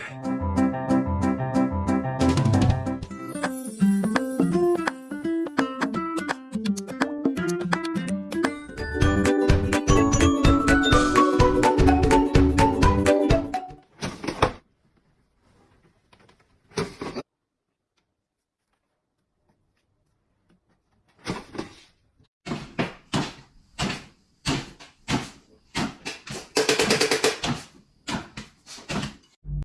哎。